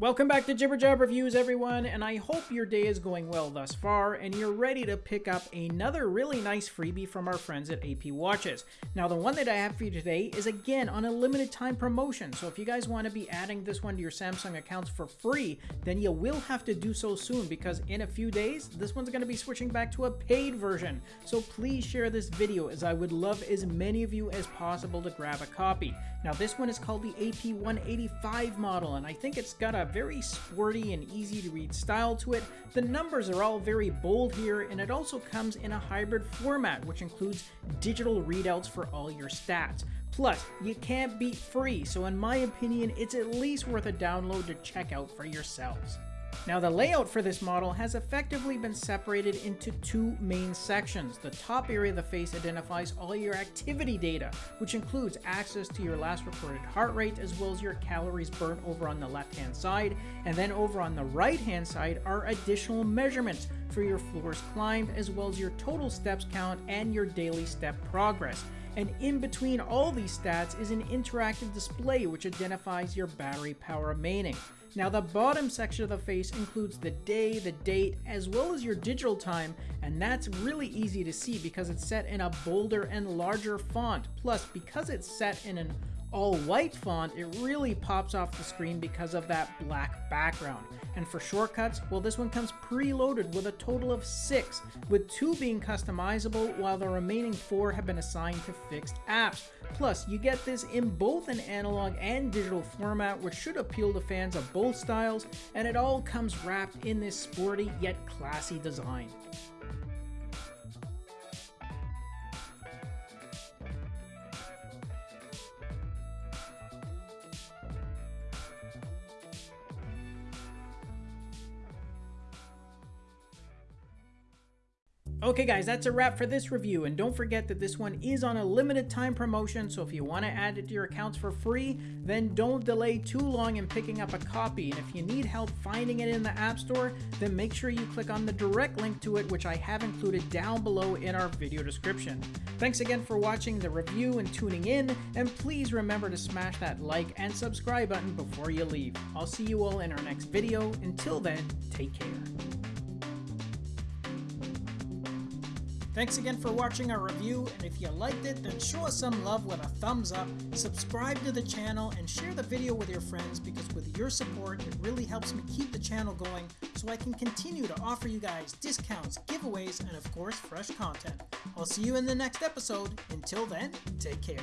Welcome back to Jibber Jab Reviews, everyone, and I hope your day is going well thus far and you're ready to pick up another really nice freebie from our friends at AP Watches. Now, the one that I have for you today is again on a limited time promotion, so if you guys want to be adding this one to your Samsung accounts for free, then you will have to do so soon because in a few days, this one's going to be switching back to a paid version. So please share this video as I would love as many of you as possible to grab a copy. Now, this one is called the AP 185 model, and I think it's got a very sporty and easy to read style to it. The numbers are all very bold here, and it also comes in a hybrid format, which includes digital readouts for all your stats. Plus, you can't beat free, so in my opinion, it's at least worth a download to check out for yourselves. Now the layout for this model has effectively been separated into two main sections. The top area of the face identifies all your activity data, which includes access to your last recorded heart rate as well as your calories burnt over on the left hand side, and then over on the right hand side are additional measurements for your floors climbed as well as your total steps count and your daily step progress. And in between all these stats is an interactive display which identifies your battery power remaining. Now the bottom section of the face includes the day, the date, as well as your digital time, and that's really easy to see because it's set in a bolder and larger font. Plus, because it's set in an all white font, it really pops off the screen because of that black background. And for shortcuts, well this one comes preloaded with a total of 6, with 2 being customizable while the remaining 4 have been assigned to fixed apps. Plus, you get this in both an analog and digital format which should appeal to fans of both styles, and it all comes wrapped in this sporty yet classy design. Okay guys, that's a wrap for this review, and don't forget that this one is on a limited time promotion, so if you want to add it to your accounts for free, then don't delay too long in picking up a copy, and if you need help finding it in the App Store, then make sure you click on the direct link to it, which I have included down below in our video description. Thanks again for watching the review and tuning in, and please remember to smash that like and subscribe button before you leave. I'll see you all in our next video. Until then, take care. Thanks again for watching our review, and if you liked it, then show us some love with a thumbs up, subscribe to the channel, and share the video with your friends because with your support, it really helps me keep the channel going so I can continue to offer you guys discounts, giveaways, and of course, fresh content. I'll see you in the next episode. Until then, take care.